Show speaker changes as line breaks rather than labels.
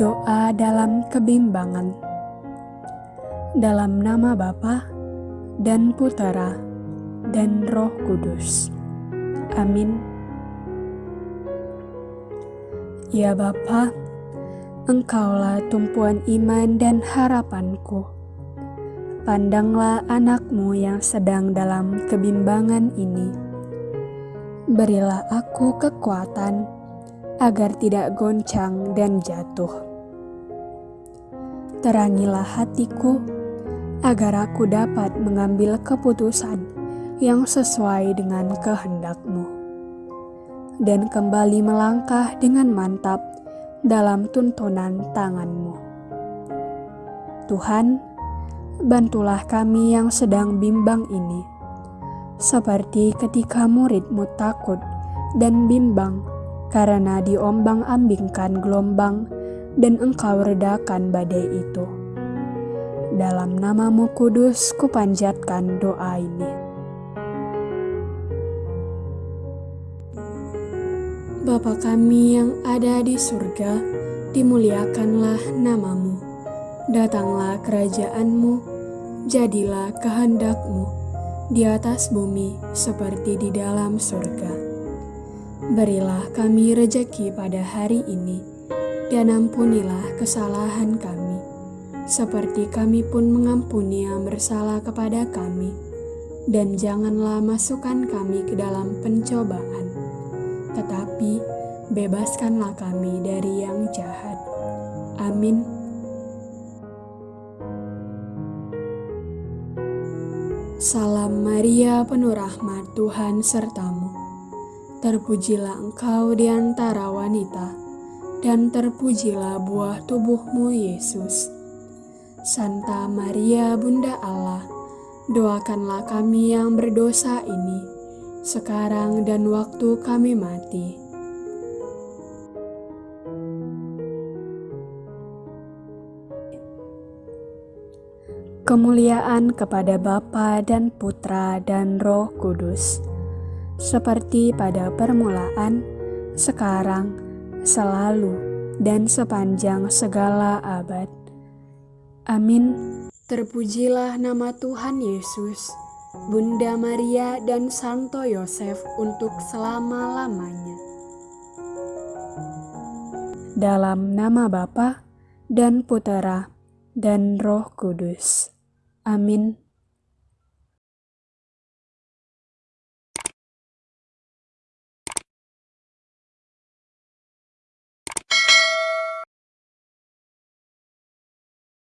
Doa dalam kebimbangan. Dalam nama Bapa dan Putera dan Roh Kudus. Amin. Ya Bapa, Engkaulah tumpuan iman dan harapanku. Pandanglah anakmu yang sedang dalam kebimbangan ini. Berilah aku kekuatan agar tidak goncang dan jatuh. Terangilah hatiku agar aku dapat mengambil keputusan yang sesuai dengan kehendakmu dan kembali melangkah dengan mantap dalam tuntunan tanganmu. Tuhan, bantulah kami yang sedang bimbang ini, seperti ketika muridmu takut dan bimbang karena diombang-ambingkan gelombang dan engkau redakan badai itu. Dalam namamu kudus kupanjatkan doa ini. Bapa kami yang ada di surga, dimuliakanlah namamu. Datanglah kerajaanmu, jadilah kehendakmu di atas bumi seperti di dalam surga. Berilah kami rejeki pada hari ini, dan ampunilah kesalahan kami, seperti kami pun mengampuni yang bersalah kepada kami. Dan janganlah masukkan kami ke dalam pencobaan, tetapi bebaskanlah kami dari yang jahat. Amin. Salam Maria, penuh rahmat Tuhan sertamu Terpujilah engkau di antara wanita, dan terpujilah buah tubuhmu, Yesus. Santa Maria, Bunda Allah, doakanlah kami yang berdosa ini, sekarang dan waktu kami mati. Kemuliaan kepada Bapa dan Putra dan Roh Kudus seperti pada permulaan, sekarang, selalu, dan sepanjang segala abad. Amin. Terpujilah nama Tuhan Yesus, Bunda Maria dan Santo Yosef untuk selama-lamanya. Dalam nama Bapa dan Putera dan Roh Kudus. Amin.